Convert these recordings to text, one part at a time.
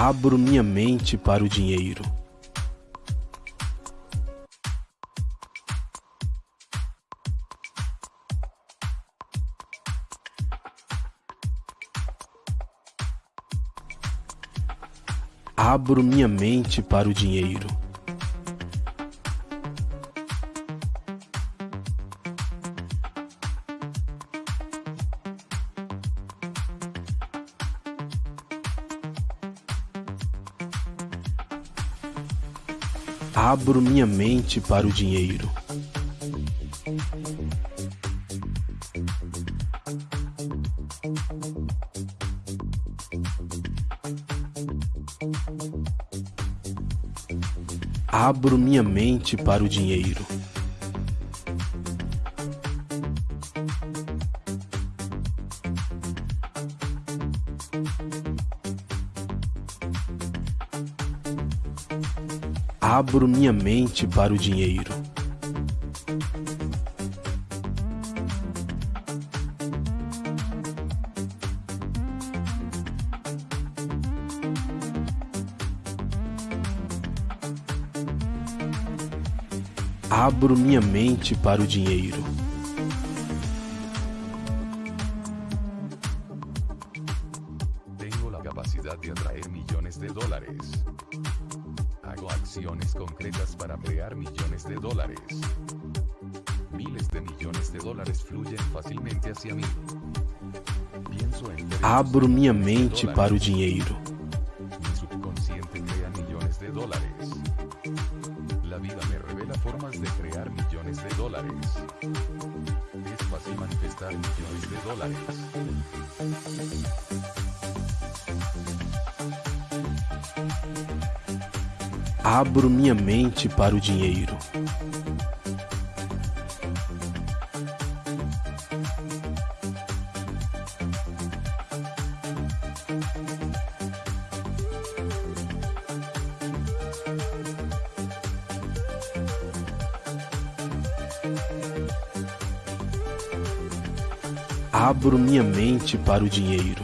Abro minha mente para o dinheiro. Abro minha mente para o dinheiro. Abro minha mente para o dinheiro. Abro minha mente para o dinheiro. Abro minha mente para o dinheiro. Abro minha mente para o dinheiro. Tengo la capacidad de atraer millones de dólares. Hago acciones concretas para crear millones de dólares. Miles de millones de dólares fluyen fácilmente hacia mí. Pienso en Abro minha mente dólares. para o dinheiro. Mi subconsciente crea millones de dólares. La vida me revela formas de crear millones de dólares. Es fácil manifestar millones de dólares. Abro minha mente para o dinheiro. Abro minha mente para o dinheiro.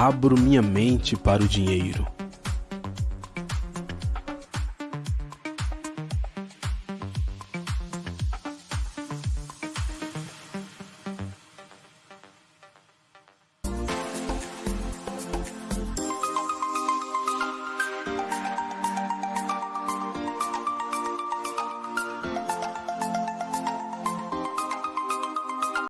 Abro minha mente para o dinheiro.